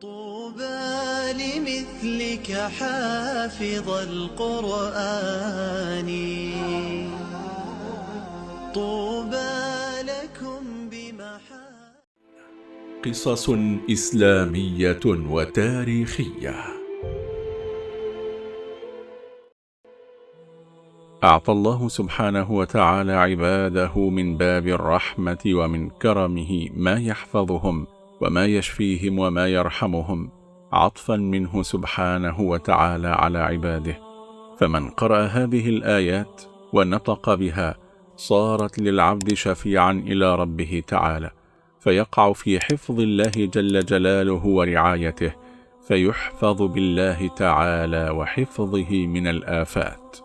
طوبى لمثلك حافظ القرآن. طوبى لكم بمحا قصص إسلامية وتاريخية. أعطى الله سبحانه وتعالى عباده من باب الرحمة ومن كرمه ما يحفظهم. وما يشفيهم وما يرحمهم عطفا منه سبحانه وتعالى على عباده. فمن قرأ هذه الآيات ونطق بها صارت للعبد شفيعا إلى ربه تعالى فيقع في حفظ الله جل جلاله ورعايته فيحفظ بالله تعالى وحفظه من الآفات.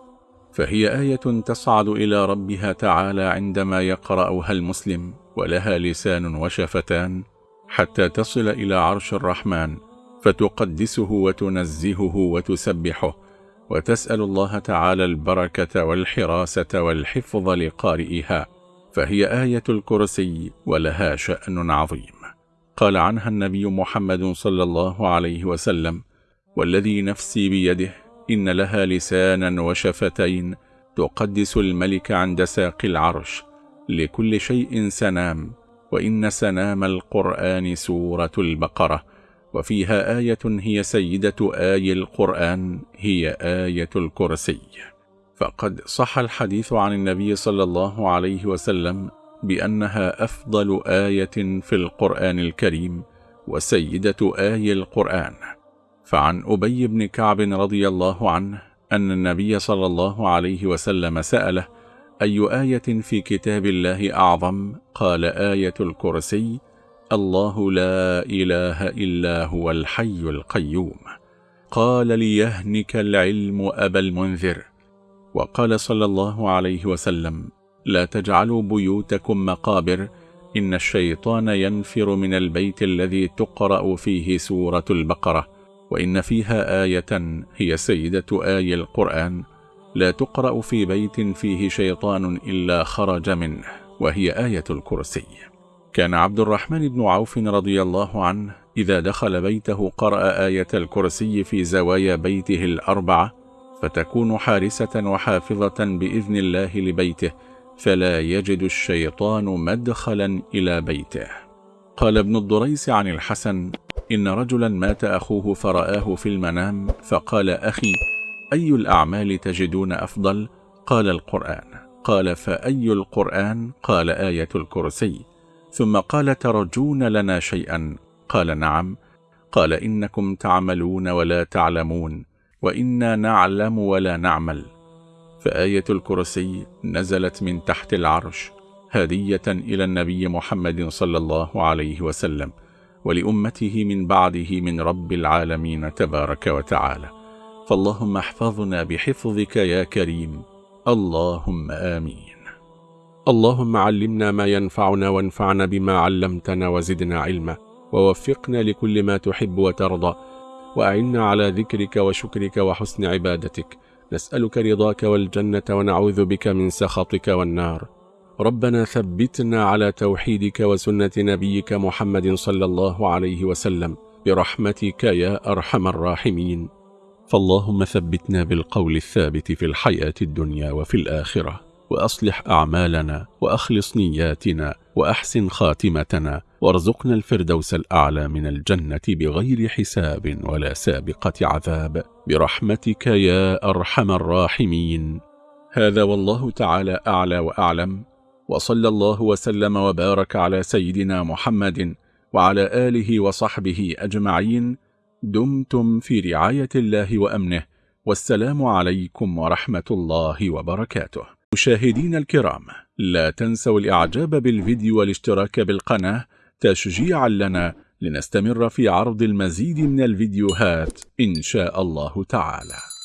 فهي آية تصعد إلى ربها تعالى عندما يقرأها المسلم ولها لسان وشفتان حتى تصل إلى عرش الرحمن فتقدسه وتنزهه وتسبحه وتسأل الله تعالى البركة والحراسة والحفظ لقارئها فهي آية الكرسي ولها شأن عظيم. قال عنها النبي محمد صلى الله عليه وسلم والذي نفسي بيده إن لها لسانا وشفتين تقدس الملك عند ساق العرش لكل شيء سنام وإن سنام القرآن سورة البقرة وفيها آية هي سيدة آي القرآن هي آية الكرسي. فقد صح الحديث عن النبي صلى الله عليه وسلم بأنها أفضل آية في القرآن الكريم وسيدة آي القرآن. فعن أبي بن كعب رضي الله عنه أن النبي صلى الله عليه وسلم سأله أي آية في كتاب الله أعظم؟ قال آية الكرسي الله لا إله إلا هو الحي القيوم. قال ليهنك العلم أبا المنذر. وقال صلى الله عليه وسلم لا تجعلوا بيوتكم مقابر إن الشيطان ينفر من البيت الذي تقرأ فيه سورة البقرة وإن فيها آية هي سيدة آي القرآن. لا تقرأ في بيت فيه شيطان إلا خرج منه وهي آية الكرسي. كان عبد الرحمن بن عوف رضي الله عنه إذا دخل بيته قرأ آية الكرسي في زوايا بيته الأربعة فتكون حارسة وحافظة بإذن الله لبيته فلا يجد الشيطان مدخلا إلى بيته. قال ابن الضريس عن الحسن إن رجلا مات أخوه فرآه في المنام فقال أخي أي الأعمال تجدون أفضل؟ قال القرآن. قال فأي القرآن؟ قال آية الكرسي. ثم قال ترجون لنا شيئا؟ قال نعم. قال إنكم تعملون ولا تعلمون وإنا نعلم ولا نعمل. فآية الكرسي نزلت من تحت العرش هدية إلى النبي محمد صلى الله عليه وسلم ولأمته من بعده من رب العالمين تبارك وتعالى. فاللهم احفظنا بحفظك يا كريم. اللهم آمين. اللهم علمنا ما ينفعنا وانفعنا بما علمتنا وزدنا علما. ووفقنا لكل ما تحب وترضى. وأعنا على ذكرك وشكرك وحسن عبادتك. نسألك رضاك والجنة ونعوذ بك من سخطك والنار. ربنا ثبتنا على توحيدك وسنة نبيك محمد صلى الله عليه وسلم. برحمتك يا أرحم الراحمين. فاللهم ثبتنا بالقول الثابت في الحياة الدنيا وفي الآخرة وأصلح أعمالنا وأخلص نياتنا وأحسن خاتمتنا وارزقنا الفردوس الأعلى من الجنة بغير حساب ولا سابقة عذاب. برحمتك يا أرحم الراحمين. هذا والله تعالى أعلى وأعلم. وصلى الله وسلم وبارك على سيدنا محمد وعلى آله وصحبه أجمعين. دمتم في رعاية الله وأمنه والسلام عليكم ورحمة الله وبركاته. مشاهدين الكرام لا تنسوا الإعجاب بالفيديو والاشتراك بالقناة تشجيعا لنا لنستمر في عرض المزيد من الفيديوهات إن شاء الله تعالى.